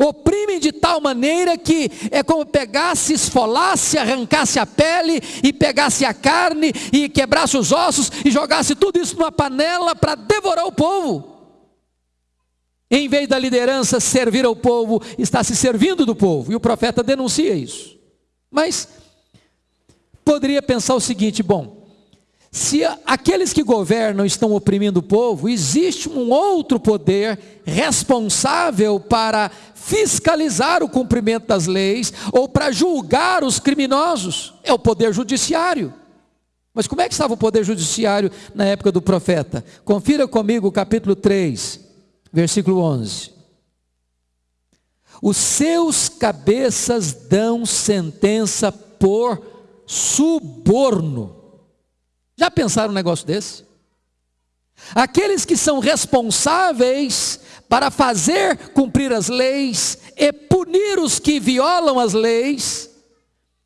Oprimem de tal maneira que é como pegasse, esfolasse, arrancasse a pele e pegasse a carne e quebrasse os ossos e jogasse tudo isso numa panela para devorar o povo. Em vez da liderança servir ao povo, está se servindo do povo. E o profeta denuncia isso. Mas poderia pensar o seguinte: bom, se aqueles que governam estão oprimindo o povo, existe um outro poder responsável para fiscalizar o cumprimento das leis ou para julgar os criminosos. É o poder judiciário. Mas como é que estava o poder judiciário na época do profeta? Confira comigo o capítulo 3, versículo 11. Os seus cabeças dão sentença por suborno. Já pensaram um negócio desse? Aqueles que são responsáveis para fazer cumprir as leis e punir os que violam as leis,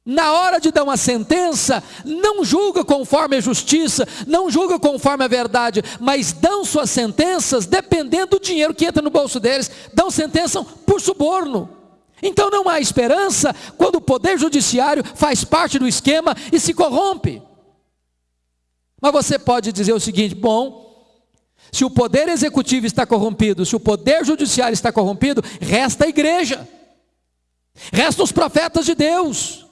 na hora de dar uma sentença, não julga conforme a justiça, não julga conforme a verdade, mas dão suas sentenças dependendo do dinheiro que entra no bolso deles, dão sentença por suborno. Então não há esperança quando o poder judiciário faz parte do esquema e se corrompe. Mas você pode dizer o seguinte: bom, se o poder executivo está corrompido, se o poder judiciário está corrompido, resta a igreja, restam os profetas de Deus.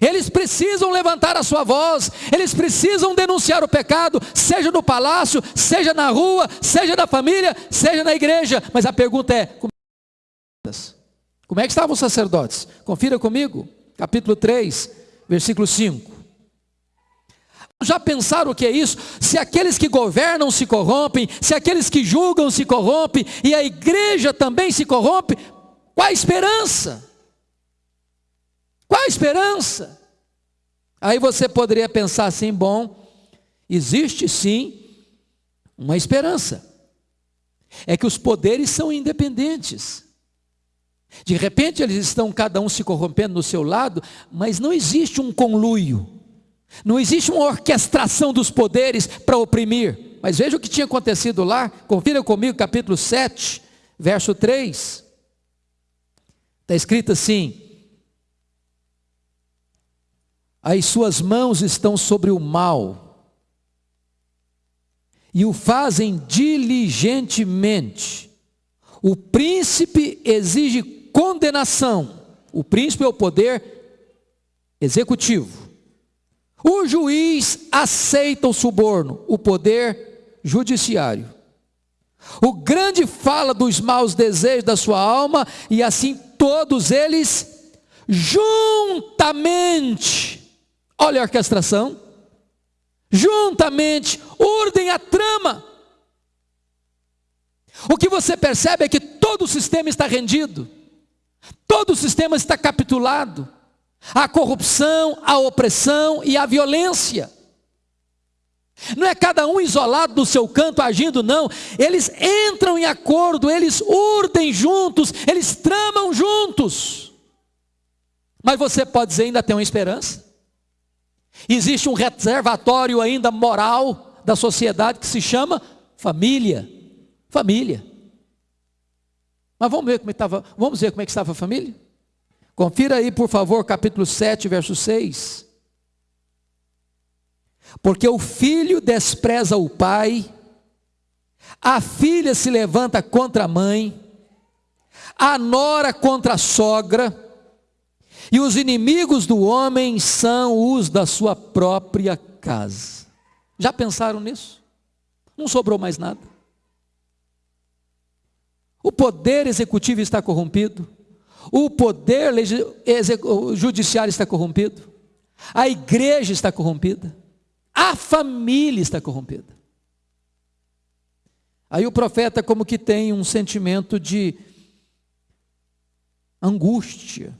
Eles precisam levantar a sua voz, eles precisam denunciar o pecado, seja no palácio, seja na rua, seja na família, seja na igreja. Mas a pergunta é: como é que estavam os sacerdotes? Confira comigo, capítulo 3, versículo 5. Já pensaram o que é isso? Se aqueles que governam se corrompem, se aqueles que julgam se corrompem, e a igreja também se corrompe, qual a esperança? Qual a esperança? Aí você poderia pensar assim: bom, existe sim uma esperança. É que os poderes são independentes. De repente eles estão cada um se corrompendo no seu lado, mas não existe um conluio. Não existe uma orquestração dos poderes para oprimir. Mas veja o que tinha acontecido lá. Confira comigo, capítulo 7, verso 3. Está escrito assim: As suas mãos estão sobre o mal, e o fazem diligentemente. O príncipe exige condenação. O príncipe é o poder executivo. O juiz aceita o suborno, o poder judiciário. O grande fala dos maus desejos da sua alma, e assim todos eles juntamente, olha a orquestração, juntamente urdem a trama. O que você percebe é que todo o sistema está rendido, todo o sistema está capitulado a corrupção, a opressão e a violência. Não é cada um isolado do seu canto agindo, não. Eles entram em acordo, eles urdem juntos, eles tramam juntos. Mas você pode dizer, ainda tem uma esperança. Existe um reservatório ainda moral da sociedade que se chama família. Família. Mas vamos ver como é estava, vamos ver como é que estava a família? Confira aí, por favor, capítulo 7, verso 6. Porque o filho despreza o pai, a filha se levanta contra a mãe, a nora contra a sogra, e os inimigos do homem são os da sua própria casa. Já pensaram nisso? Não sobrou mais nada. O poder executivo está corrompido. O poder judiciário está corrompido. A igreja está corrompida. A família está corrompida. Aí o profeta, como que tem um sentimento de angústia.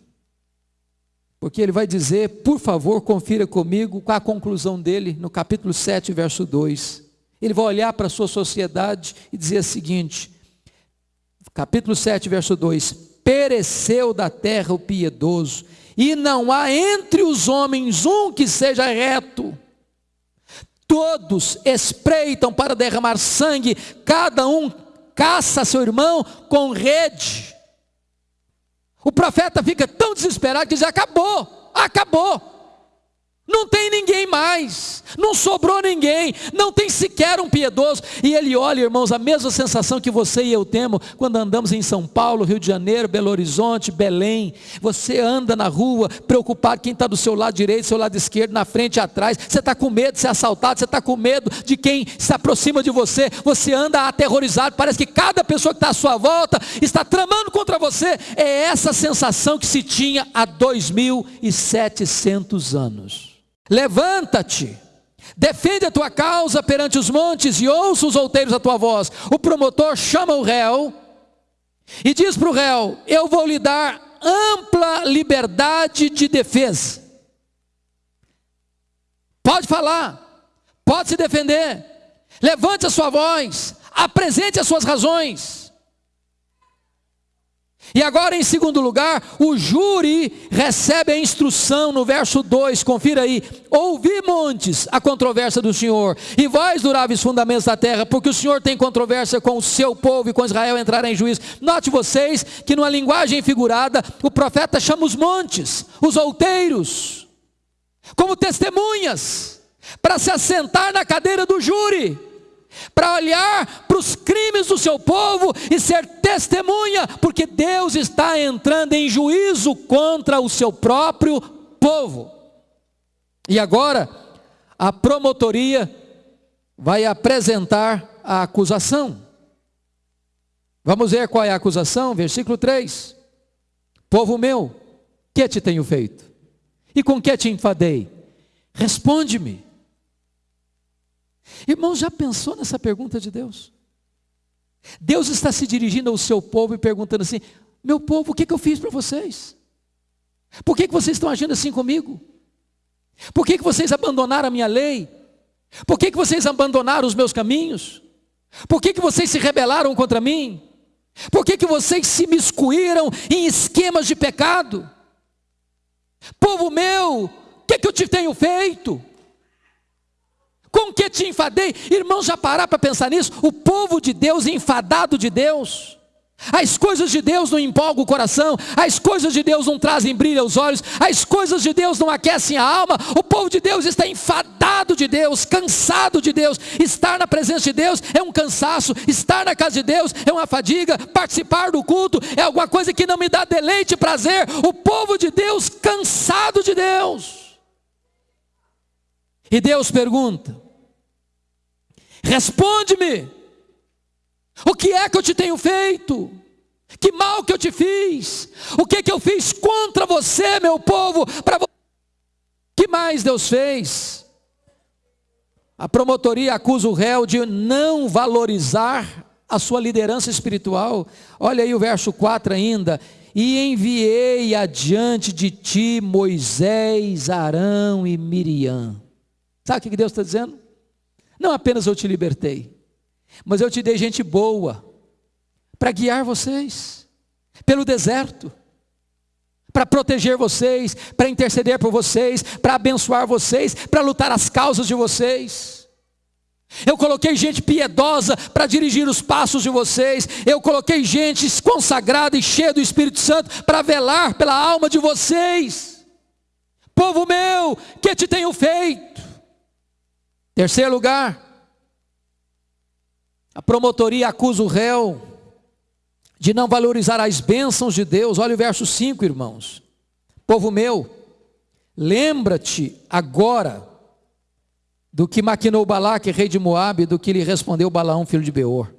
Porque ele vai dizer, por favor, confira comigo com a conclusão dele no capítulo 7, verso 2. Ele vai olhar para a sua sociedade e dizer o seguinte: capítulo 7, verso 2: pereceu da terra o piedoso, e não há entre os homens um que seja reto. Todos espreitam para derramar sangue, cada um caça seu irmão com rede. O profeta fica tão desesperado que diz: acabou, acabou. Não tem ninguém mais, não sobrou ninguém, não tem sequer um piedoso. E ele olha, irmãos, a mesma sensação que você e eu temos quando andamos em São Paulo, Rio de Janeiro, Belo Horizonte, Belém. Você anda na rua, preocupado quem está do seu lado direito, seu lado esquerdo, na frente e atrás. Você está com medo de ser assaltado, você está com medo de quem se aproxima de você. Você anda aterrorizado, parece que cada pessoa que está à sua volta está tramando contra você. É essa sensação que se tinha há 2.700 anos. Levanta-te, defende a tua causa perante os montes e ouça os outeiros a tua voz. O promotor chama o réu e diz para o réu: Eu vou lhe dar ampla liberdade de defesa. Pode falar, pode se defender, levante a sua voz, apresente as suas razões. E agora, em segundo lugar, o júri recebe a instrução no verso 2, confira aí: Ouvi, montes, a controvérsia do Senhor, e vós, duráveis fundamentos da terra, porque o Senhor tem controvérsia com o seu povo e com Israel entrará em juízo. Note vocês que, numa linguagem figurada, o profeta chama os montes, os outeiros, como testemunhas, para se assentar na cadeira do júri para olhar para os crimes do seu povo e ser testemunha, porque Deus está entrando em juízo contra o seu próprio povo. E agora, a promotoria vai apresentar a acusação. Vamos ver qual é a acusação, versículo 3: Povo meu, que te tenho feito? E com que te enfadei? Responde-me. Irmão, já pensou nessa pergunta de Deus? Deus está se dirigindo ao seu povo e perguntando assim: Meu povo, o que, que eu fiz para vocês? Por que, que vocês estão agindo assim comigo? Por que, que vocês abandonaram a minha lei? Por que, que vocês abandonaram os meus caminhos? Por que, que vocês se rebelaram contra mim? Por que, que vocês se miscuíram em esquemas de pecado? Povo meu, o que, que eu te tenho feito? Que te enfadei? Irmãos, já parar para pensar nisso? O povo de Deus enfadado de Deus. As coisas de Deus não empolgam o coração, as coisas de Deus não trazem brilho aos olhos, as coisas de Deus não aquecem a alma. O povo de Deus está enfadado de Deus, cansado de Deus. Estar na presença de Deus é um cansaço, estar na casa de Deus é uma fadiga, participar do culto é alguma coisa que não me dá deleite e prazer. O povo de Deus cansado de Deus. E Deus pergunta: Responde-me. O que é que eu te tenho feito? Que mal que eu te fiz? O que que eu fiz contra você, meu povo? Para você? Que mais Deus fez? A promotoria acusa o réu de não valorizar a sua liderança espiritual. Olha aí o verso 4 ainda. E enviei adiante de ti Moisés, Arão e Miriam. Sabe o que Deus está dizendo? Não apenas eu te libertei, mas eu te dei gente boa para guiar vocês pelo deserto, para proteger vocês, para interceder por vocês, para abençoar vocês, para lutar as causas de vocês. Eu coloquei gente piedosa para dirigir os passos de vocês. Eu coloquei gente consagrada e cheia do Espírito Santo para velar pela alma de vocês. Povo meu, que te tenho feito? Terceiro lugar, a promotoria acusa o réu de não valorizar as bênçãos de Deus. Olha o verso 5, irmãos. Povo meu, lembra-te agora do que maquinou Balaque, rei de Moabe, do que lhe respondeu Balaão, filho de Beor.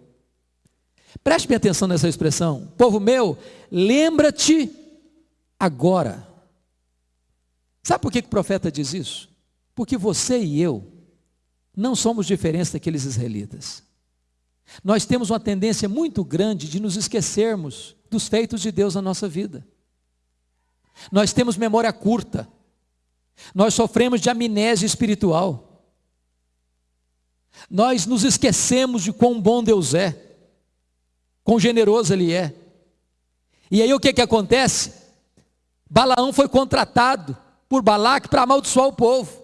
Preste atenção nessa expressão. Povo meu, lembra-te agora. Sabe por que o profeta diz isso? Porque você e eu não somos diferentes daqueles israelitas. Nós temos uma tendência muito grande de nos esquecermos dos feitos de Deus na nossa vida. Nós temos memória curta. Nós sofremos de amnésia espiritual. Nós nos esquecemos de quão bom Deus é, quão generoso Ele é. E aí o que, que acontece? Balaão foi contratado por Balaque para amaldiçoar o povo.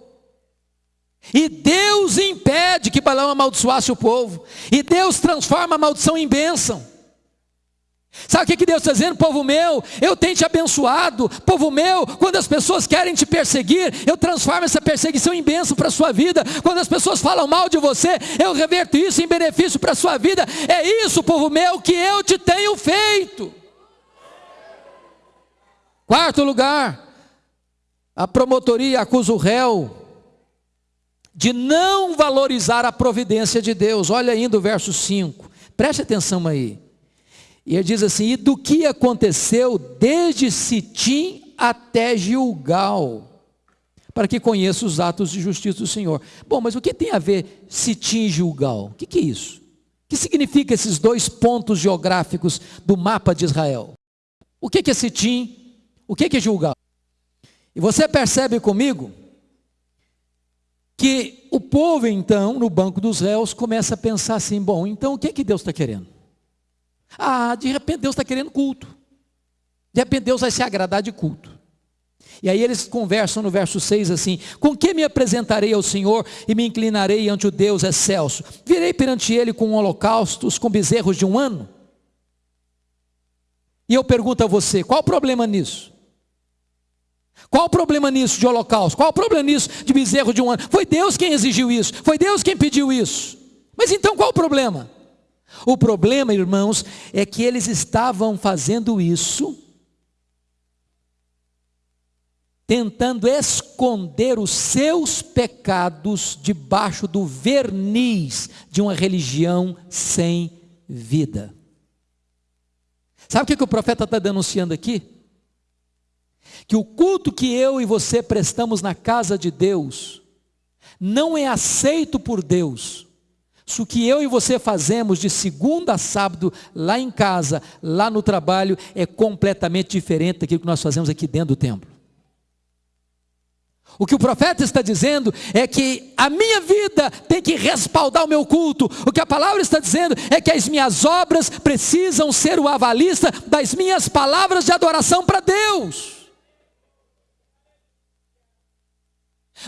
E Deus impede que Balaão amaldiçoasse o povo. E Deus transforma a maldição em bênção. Sabe o que, Deus está dizendo, povo meu? Eu tenho te abençoado, povo meu. Quando as pessoas querem te perseguir, eu transformo essa perseguição em bênção para a sua vida. Quando as pessoas falam mal de você, eu reverto isso em benefício para a sua vida. É isso, povo meu, que eu te tenho feito. Quarto lugar, a promotoria acusa o réu de não valorizar a providência de Deus. Olha ainda o verso 5. Preste atenção aí. E ele diz assim: E do que aconteceu desde Sitim até Gilgal, para que conheça os atos de justiça do Senhor. Bom, mas o que tem a ver Sitim e Gilgal? O que, que é isso? O que significa esses dois pontos geográficos do mapa de Israel? O que, que é Sitim? O que, que é Gilgal? E você percebe comigo que o povo, então, no banco dos réus, começa a pensar assim: bom, então o que, que Deus está querendo? Ah, de repente Deus está querendo culto. De repente Deus vai se agradar de culto. E aí eles conversam no verso 6 assim: Com que me apresentarei ao Senhor e me inclinarei ante o Deus excelso? Virei perante ele com holocaustos, com bezerros de um ano? E eu pergunto a você: qual o problema nisso? Qual o problema nisso de holocausto? Qual o problema nisso de bezerro de um ano? Foi Deus quem exigiu isso, foi Deus quem pediu isso. Mas então qual o problema? O problema, irmãos, é que eles estavam fazendo isso, tentando esconder os seus pecados debaixo do verniz de uma religião sem vida. Sabe o que, que o profeta está denunciando aqui? Que o culto que eu e você prestamos na casa de Deus não é aceito por Deus se o que eu e você fazemos de segunda a sábado, lá em casa, lá no trabalho, é completamente diferente daquilo que nós fazemos aqui dentro do templo. O que o profeta está dizendo é que a minha vida tem que respaldar o meu culto. O que a palavra está dizendo é que as minhas obras precisam ser o avalista das minhas palavras de adoração para Deus.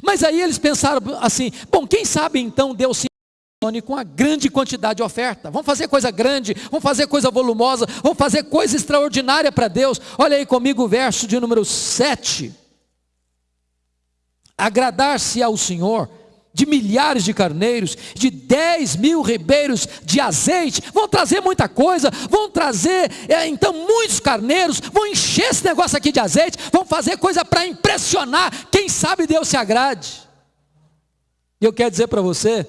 Mas aí eles pensaram assim: bom, quem sabe então Deus se com a grande quantidade de oferta. Vamos fazer coisa grande, vamos fazer coisa volumosa, vamos fazer coisa extraordinária para Deus. Olha aí comigo o verso de número 7. Agradar-se ao Senhor de milhares de carneiros, de 10 mil ribeiros de azeite, vão trazer muita coisa, vão trazer é, então muitos carneiros, vão encher esse negócio aqui de azeite, vão fazer coisa para impressionar, quem sabe Deus se agrade. E eu quero dizer para você,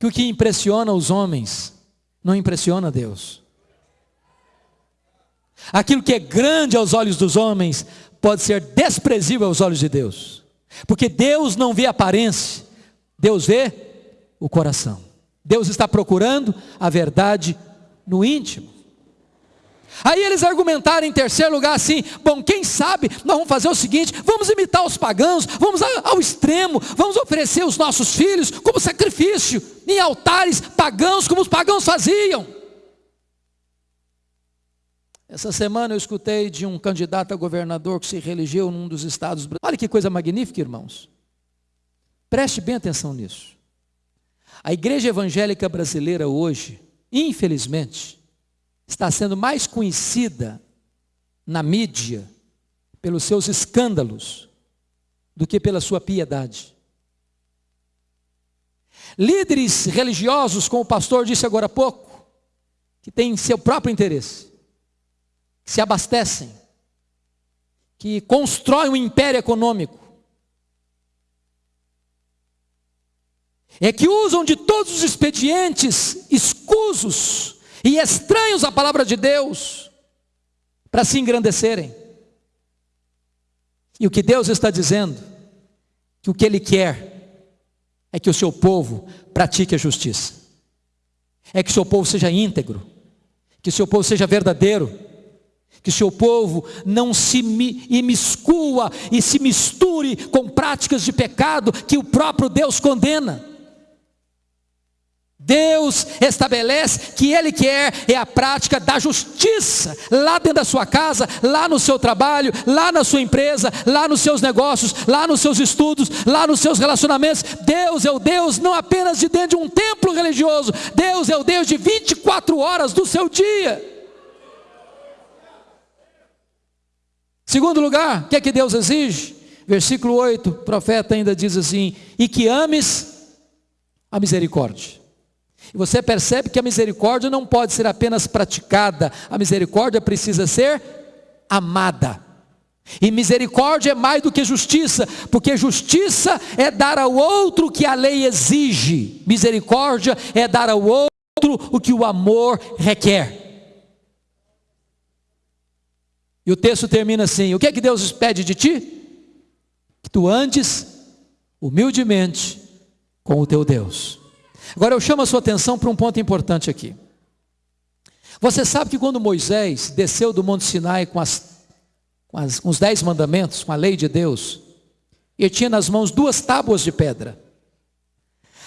que o que impressiona os homens não impressiona Deus. Aquilo que é grande aos olhos dos homens pode ser desprezível aos olhos de Deus. Porque Deus não vê aparência, Deus vê o coração. Deus está procurando a verdade no íntimo. Aí eles argumentaram em terceiro lugar assim: bom, quem sabe nós vamos fazer o seguinte: vamos imitar os pagãos, vamos ao extremo, vamos oferecer os nossos filhos como sacrifício em altares pagãos, como os pagãos faziam. Essa semana eu escutei de um candidato a governador que se reelegeu num dos estados. Olha que coisa magnífica, irmãos. Preste bem atenção nisso. A igreja evangélica brasileira hoje, infelizmente, está sendo mais conhecida na mídia pelos seus escândalos do que pela sua piedade. Líderes religiosos, como o pastor disse agora há pouco, que têm seu próprio interesse, que se abastecem, que constroem um império econômico, é que usam de todos os expedientes escusos e estranhos à palavra de Deus para se engrandecerem. E o que Deus está dizendo, que o que Ele quer é que o seu povo pratique a justiça, é que o seu povo seja íntegro, que o seu povo seja verdadeiro, que o seu povo não se imiscua e se misture com práticas de pecado que o próprio Deus condena. Deus estabelece que Ele quer é a prática da justiça, lá dentro da sua casa, lá no seu trabalho, lá na sua empresa, lá nos seus negócios, lá nos seus estudos, lá nos seus relacionamentos. Deus é o Deus não apenas de dentro de um templo religioso, Deus é o Deus de 24 horas do seu dia. Segundo lugar, o que é que Deus exige? Versículo 8, o profeta ainda diz assim: e que ames a misericórdia. E você percebe que a misericórdia não pode ser apenas praticada, a misericórdia precisa ser amada. E misericórdia é mais do que justiça, porque justiça é dar ao outro o que a lei exige, misericórdia é dar ao outro o que o amor requer. E o texto termina assim: O que é que Deus pede de ti? Que tu andes humildemente com o teu Deus. Agora eu chamo a sua atenção para um ponto importante aqui. Você sabe que quando Moisés desceu do Monte Sinai com, as, com, as, com os dez mandamentos, com a lei de Deus, ele tinha nas mãos duas tábuas de pedra.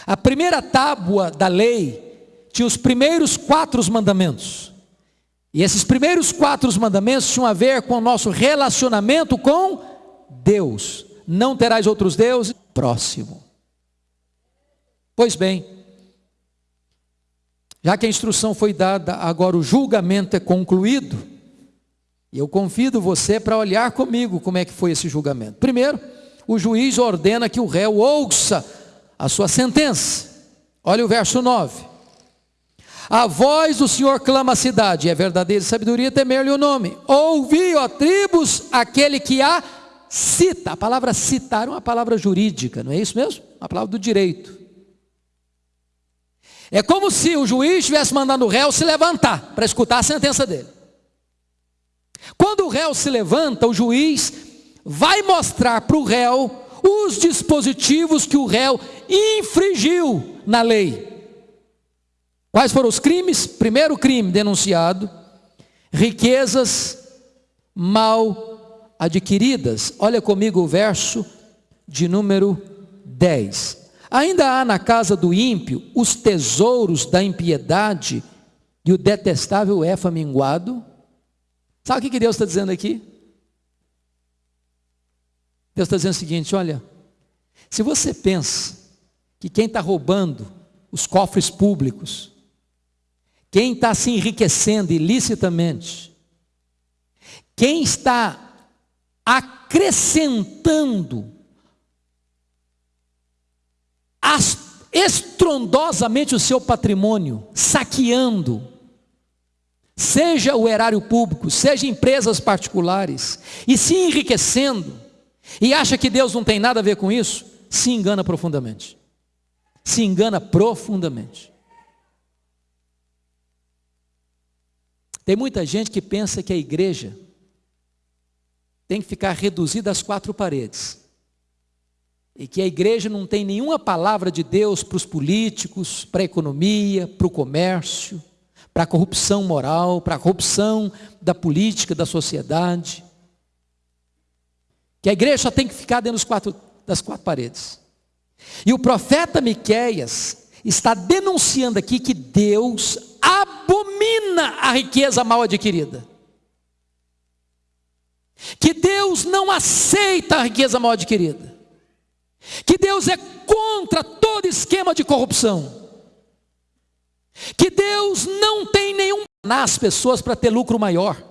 A primeira tábua da lei tinha os primeiros quatro mandamentos. E esses primeiros quatro mandamentos tinham a ver com o nosso relacionamento com Deus. Não terás outros deuses próximo. Pois bem, já que a instrução foi dada, agora o julgamento é concluído. E eu convido você para olhar comigo como é que foi esse julgamento. Primeiro, o juiz ordena que o réu ouça a sua sentença. Olha o verso 9. A voz do Senhor clama a cidade, é verdadeira sabedoria temer-lhe o nome. Ouvi, ó tribos, aquele que a cita. A palavra citar é uma palavra jurídica, não é isso mesmo? Uma palavra do direito. É como se o juiz estivesse mandando o réu se levantar para escutar a sentença dele. Quando o réu se levanta, o juiz vai mostrar para o réu os dispositivos que o réu infringiu na lei. Quais foram os crimes? Primeiro crime denunciado: riquezas mal adquiridas. Olha comigo o verso de número 10. Ainda há na casa do ímpio os tesouros da impiedade e o detestável é faminguado. Sabe o que Deus está dizendo aqui? Deus está dizendo o seguinte: olha, se você pensa que quem está roubando os cofres públicos quem está se enriquecendo ilicitamente, quem está acrescentando estrondosamente o seu patrimônio, saqueando, seja o erário público, seja empresas particulares, e se enriquecendo, e acha que Deus não tem nada a ver com isso, se engana profundamente. Se engana profundamente. Tem muita gente que pensa que a igreja tem que ficar reduzida às quatro paredes. E que a igreja não tem nenhuma palavra de Deus para os políticos, para a economia, para o comércio, para a corrupção moral, para a corrupção da política, da sociedade. Que a igreja só tem que ficar dentro quatro, das quatro paredes. E o profeta Miqueias está denunciando aqui que Deus abomina a riqueza mal adquirida. Que Deus não aceita a riqueza mal adquirida. Que Deus é contra todo esquema de corrupção. Que Deus não tem nenhum nas pessoas para ter lucro maior.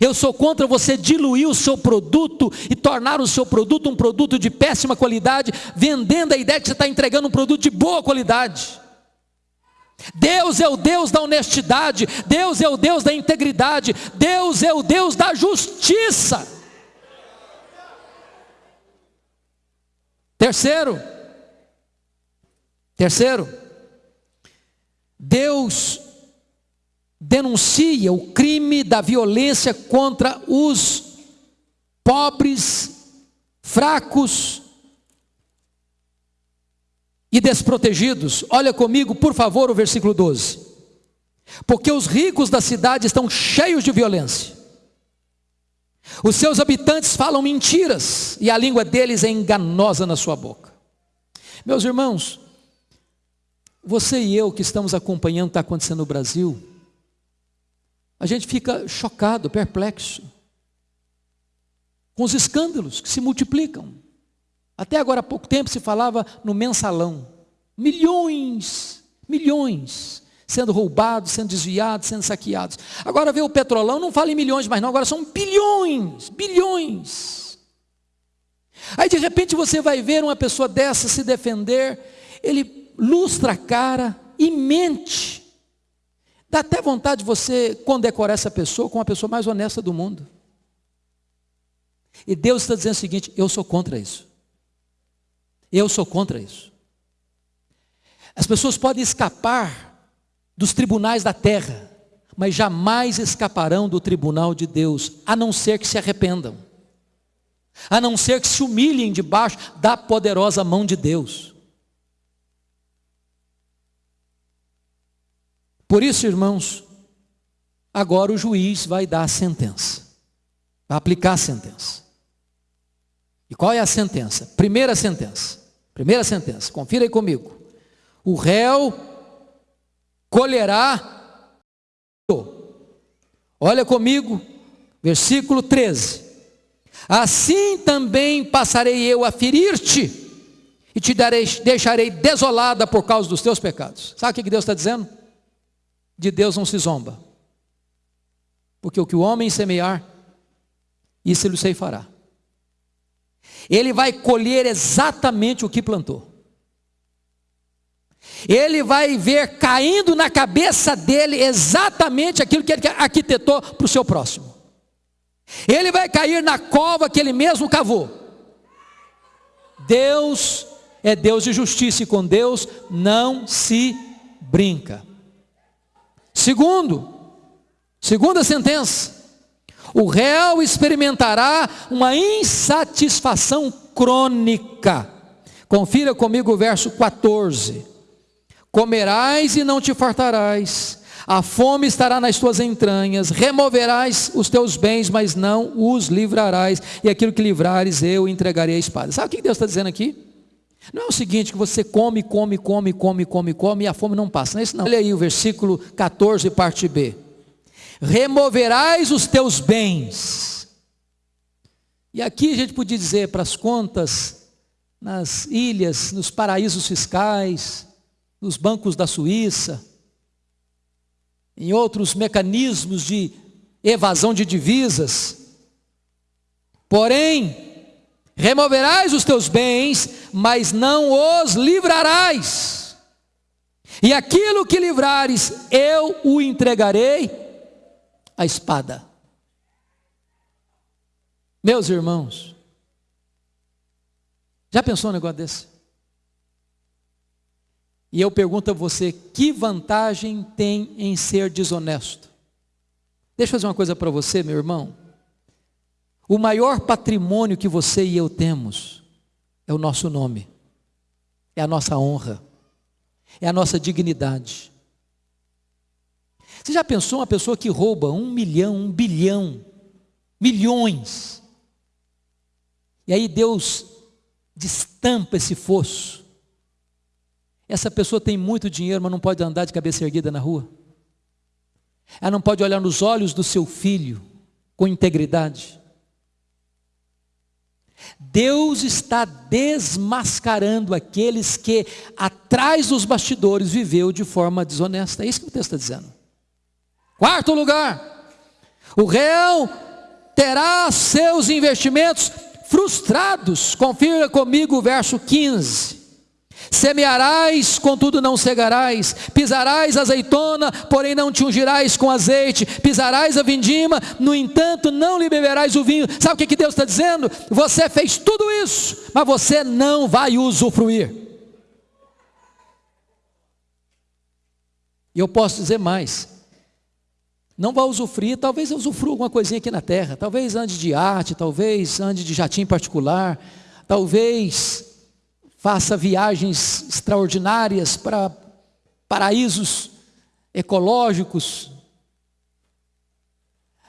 Eu sou contra você diluir o seu produto e tornar o seu produto um produto de péssima qualidade, vendendo a ideia que você está entregando um produto de boa qualidade. Deus é o Deus da honestidade, Deus é o Deus da integridade, Deus é o Deus da justiça. Terceiro, terceiro, Deus denuncia o crime da violência contra os pobres, fracos e desprotegidos. Olha comigo, por favor, o versículo 12. Porque os ricos da cidade estão cheios de violência. Os seus habitantes falam mentiras e a língua deles é enganosa na sua boca. Meus irmãos, você e eu que estamos acompanhando o que está acontecendo no Brasil, a gente fica chocado, perplexo, com os escândalos que se multiplicam. Até agora há pouco tempo se falava no mensalão. Milhões, milhões sendo roubados, sendo desviados, sendo saqueados. Agora vê o petrolão, não fala em milhões mais não, agora são bilhões, bilhões. Aí de repente você vai ver uma pessoa dessa se defender, ele lustra a cara e mente. Dá até vontade de você condecorar essa pessoa como a pessoa mais honesta do mundo. E Deus está dizendo o seguinte: eu sou contra isso. Eu sou contra isso. As pessoas podem escapar dos tribunais da terra, mas jamais escaparão do tribunal de Deus, a não ser que se arrependam, a não ser que se humilhem debaixo da poderosa mão de Deus. Por isso, irmãos, agora o juiz vai dar a sentença, vai aplicar a sentença. E qual é a sentença? Primeira sentença. Primeira sentença, confira aí comigo. O réu colherá. Olha comigo, versículo 13. Assim também passarei eu a ferir-te, e te darei, deixarei desolada por causa dos teus pecados. Sabe o que Deus está dizendo? De Deus não se zomba, porque o que o homem semear, isso ele fará. Ele vai colher exatamente o que plantou ele vai ver caindo na cabeça dele exatamente aquilo que ele arquitetou para o seu próximo. Ele vai cair na cova que ele mesmo cavou. Deus é Deus de justiça e com Deus não se brinca. Segundo, segunda sentença, o réu experimentará uma insatisfação crônica. Confira comigo o verso 14. Comerás e não te fartarás, a fome estará nas tuas entranhas, removerás os teus bens, mas não os livrarás, e aquilo que livrares eu entregarei à espada. Sabe o que Deus está dizendo aqui? Não é o seguinte, que você come, come, come, come, come, come, e a fome não passa, não é isso não. Olha aí o versículo 14, parte B. Removerás os teus bens. E aqui a gente podia dizer para as contas, nas ilhas, nos paraísos fiscais, nos bancos da Suíça, em outros mecanismos de evasão de divisas. Porém, removerás os teus bens, mas não os livrarás. E aquilo que livrares, eu o entregarei à espada. Meus irmãos, já pensou um negócio desse? E eu pergunto a você: que vantagem tem em ser desonesto? Deixa eu fazer uma coisa para você, meu irmão. O maior patrimônio que você e eu temos é o nosso nome, é a nossa honra, é a nossa dignidade. Você já pensou uma pessoa que rouba um milhão, um bilhão, milhões, e aí Deus destampa esse fosso, essa pessoa tem muito dinheiro, mas não pode andar de cabeça erguida na rua. Ela não pode olhar nos olhos do seu filho com integridade. Deus está desmascarando aqueles que atrás dos bastidores viveu de forma desonesta. É isso que o texto está dizendo. Quarto lugar, o réu terá seus investimentos frustrados. Confira comigo o verso 15. Semearás, contudo não cegarás, pisarás azeitona, porém não te ungirás com azeite, pisarás a vindima, no entanto não lhe beberás o vinho. Sabe o que, Deus está dizendo? Você fez tudo isso, mas você não vai usufruir. E eu posso dizer mais: não vai usufruir, talvez eu usufrua alguma coisinha aqui na terra, talvez ande de arte, talvez ande de jatinho particular, talvez faça viagens extraordinárias para paraísos ecológicos,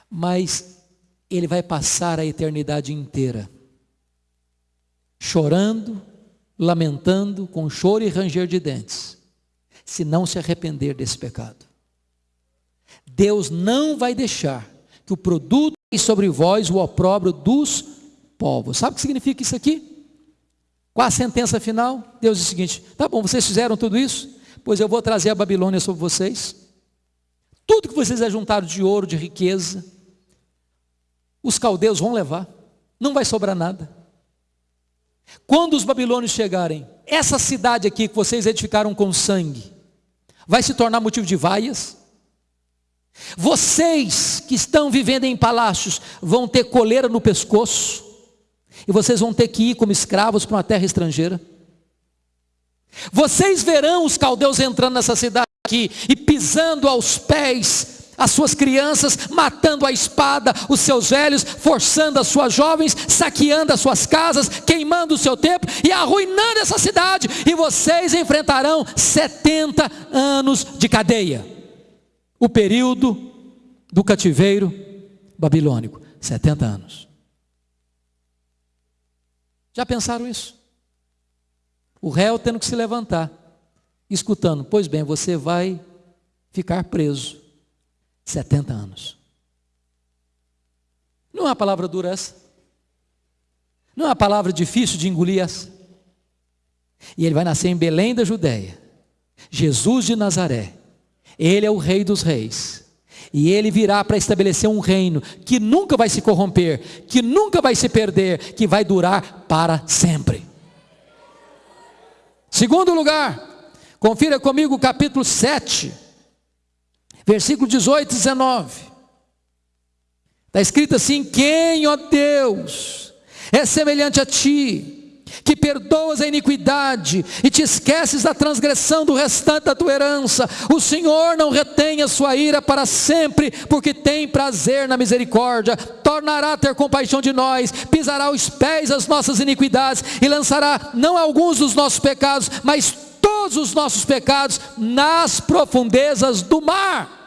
mas ele vai passar a eternidade inteira chorando, lamentando, com choro e ranger de dentes, se não se arrepender desse pecado. Deus não vai deixar que o produto sobre vós o opróbrio dos povos. Sabe o que significa isso aqui? Qual a sentença final? Deus diz o seguinte: tá bom, vocês fizeram tudo isso, Pois eu vou trazer a Babilônia sobre vocês. Tudo que vocês ajuntaram de ouro, de riqueza, os caldeus vão levar. Não vai sobrar nada. Quando os babilônios chegarem, essa cidade aqui que vocês edificaram com sangue, vai se tornar motivo de vaias. Vocês que estão vivendo em palácios vão ter coleira no pescoço, e vocês vão ter que ir como escravos para uma terra estrangeira. Vocês verão os caldeus entrando nessa cidade aqui e pisando aos pés as suas crianças, matando a espada os seus velhos, forçando as suas jovens, saqueando as suas casas, queimando o seu templo e arruinando essa cidade, e vocês enfrentarão 70 anos de cadeia. O período do cativeiro babilônico, 70 anos. Já pensaram isso? O réu tendo que se levantar, escutando, pois bem, você vai ficar preso 70 anos. Não é uma palavra dura essa? Não é uma palavra difícil de engolir essa? E ele vai nascer em Belém da Judéia. Jesus de Nazaré. Ele é o rei dos reis. E ele virá para estabelecer um reino que nunca vai se corromper, que nunca vai se perder, que vai durar para sempre. Segundo lugar, confira comigo o capítulo 7 versículo 18 e 19. Está escrito assim: Quem, ó Deus, é semelhante a ti, que perdoas a iniquidade e te esqueces da transgressão do restante da tua herança. O Senhor não retém a sua ira para sempre, porque tem prazer na misericórdia. Tornará a ter compaixão de nós, pisará os pés as nossas iniquidades e lançará não alguns dos nossos pecados, mas todos os nossos pecados nas profundezas do mar.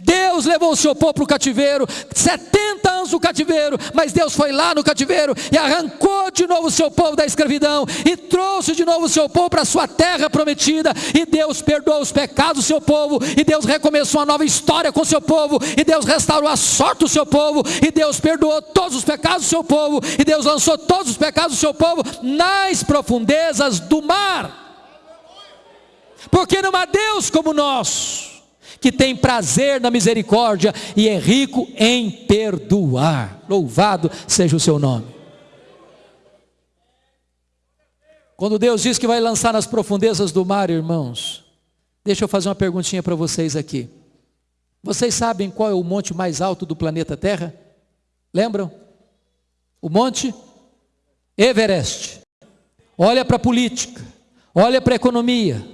Deus levou o seu povo para o cativeiro, 70 anos no cativeiro, mas Deus foi lá no cativeiro e arrancou de novo o seu povo da escravidão e trouxe de novo o seu povo para a sua terra prometida. E Deus perdoou os pecados do seu povo, e Deus recomeçou uma nova história com o seu povo, e Deus restaurou a sorte do seu povo, e Deus perdoou todos os pecados do seu povo, e Deus lançou todos os pecados do seu povo nas profundezas do mar. Porque não há Deus como nós que tem prazer na misericórdia e é rico em perdoar. Louvado seja o seu nome. Quando Deus diz que vai lançar nas profundezas do mar, irmãos, deixa eu fazer uma perguntinha para vocês aqui. Vocês sabem qual é o monte mais alto do planeta Terra? Lembram? O monte Everest. Olha para a política, olha para a economia,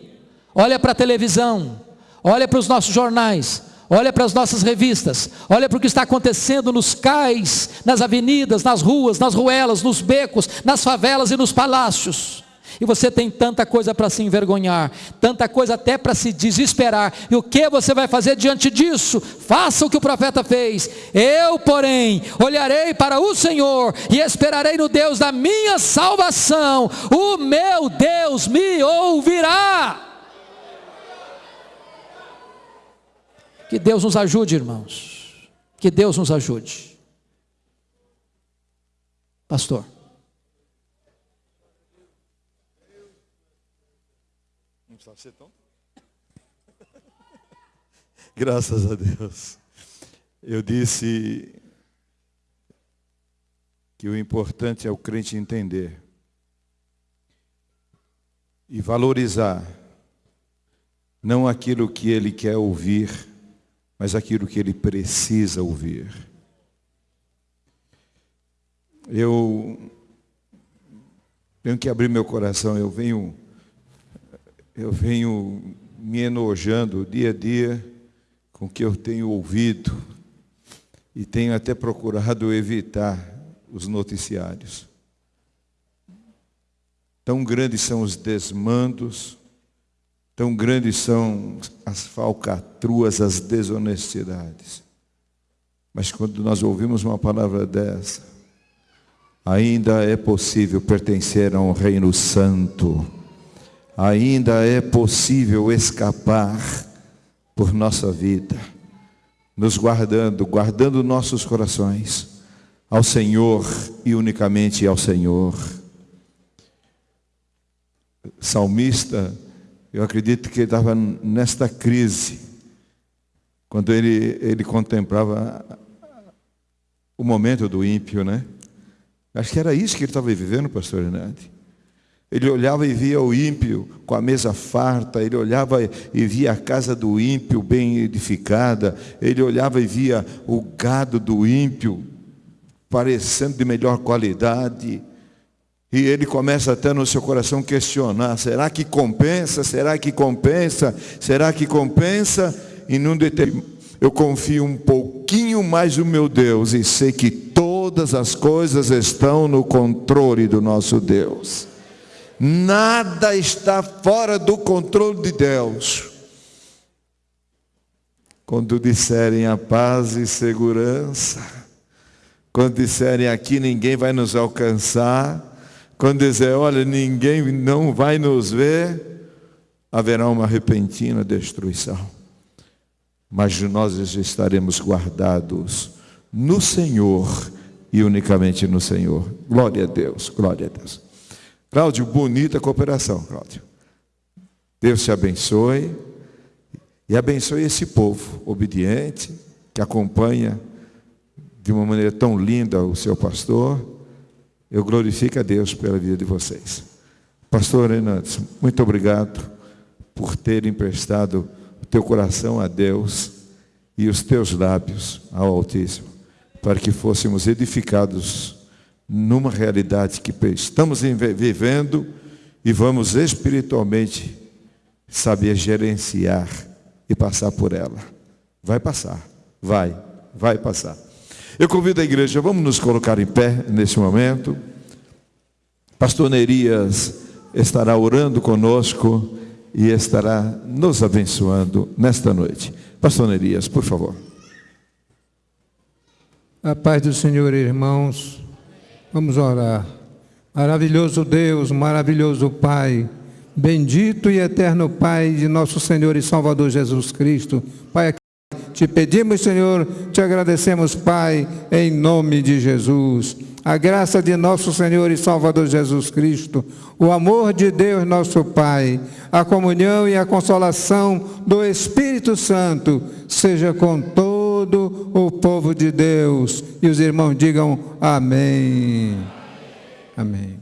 olha para a televisão, olha para os nossos jornais, olha para as nossas revistas, olha para o que está acontecendo nos cais, nas avenidas, nas ruas, nas ruelas, nos becos, nas favelas e nos palácios. E você tem tanta coisa para se envergonhar, tanta coisa até para se desesperar. E o que você vai fazer diante disso? Faça o que o profeta fez. Eu, porém, olharei para o Senhor e esperarei no Deus da minha salvação. O meu Deus me ouvirá. Que Deus nos ajude, irmãos. Que Deus nos ajude. Pastor. Não precisava ser tão. Graças a Deus. Eu disse que o importante é o crente entender e valorizar não aquilo que ele quer ouvir, mas aquilo que ele precisa ouvir. Eu tenho que abrir meu coração, eu venho eu venho me enojando dia a dia com o que eu tenho ouvido e tenho até procurado evitar os noticiários. Tão grandes são os desmandos, Tão grandes são as falcatruas, as desonestidades. Mas quando nós ouvimos uma palavra dessa, ainda é possível pertencer a um reino santo, ainda é possível escapar por nossa vida, nos guardando, guardando nossos corações ao Senhor e unicamente ao Senhor. Salmista Eu acredito que ele estava nesta crise, quando ele, ele contemplava o momento do ímpio, né? Acho que era isso que ele estava vivendo, pastor Renate. Ele olhava e via o ímpio com a mesa farta, ele olhava e via a casa do ímpio bem edificada, ele olhava e via o gado do ímpio parecendo de melhor qualidade. E ele começa até no seu coração questionar: será que compensa? Será que compensa? Será que compensa? E num determinado eu confio um pouquinho mais no meu Deus e sei que todas as coisas estão no controle do nosso Deus. Nada está fora do controle de Deus. Quando disserem a paz e segurança, quando disserem aqui ninguém vai nos alcançar, quando dizer, olha, ninguém não vai nos ver, haverá uma repentina destruição. Mas nós estaremos guardados no Senhor e unicamente no Senhor. Glória a Deus, glória a Deus. Cláudio, bonita cooperação, Cláudio. Deus te abençoe e abençoe esse povo obediente que acompanha de uma maneira tão linda o seu pastor. Eu glorifico a Deus pela vida de vocês. Pastor Renato, muito obrigado por ter emprestado o teu coração a Deus e os teus lábios ao Altíssimo, para que fôssemos edificados numa realidade que estamos vivendo e vamos espiritualmente saber gerenciar e passar por ela. Vai passar, vai, vai passar. Eu convido a igreja, vamos nos colocar em pé nesse momento. Pastor Nerias estará orando conosco e estará nos abençoando nesta noite. Pastor Nerias, por favor. A paz do Senhor, irmãos. Vamos orar. Maravilhoso Deus, maravilhoso Pai, bendito e eterno Pai de nosso Senhor e Salvador Jesus Cristo. Pai, te pedimos, Senhor, te agradecemos, Pai, em nome de Jesus. A graça de nosso Senhor e Salvador Jesus Cristo, o amor de Deus, nosso Pai, a comunhão e a consolação do Espírito Santo, seja com todo o povo de Deus. E os irmãos digam amém. Amém.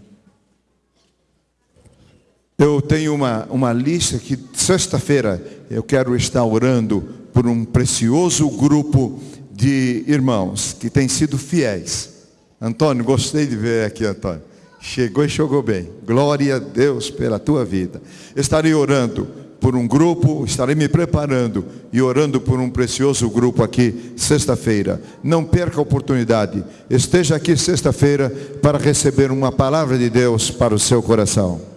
Eu tenho uma, uma lista que sexta-feira eu quero estar orando por um precioso grupo de irmãos que têm sido fiéis. Antônio, gostei de ver aqui, Antônio. Chegou e chegou bem. Glória a Deus pela tua vida. Estarei orando por um grupo, estarei me preparando e orando por um precioso grupo aqui sexta-feira. Não perca a oportunidade. Esteja aqui sexta-feira para receber uma palavra de Deus para o seu coração.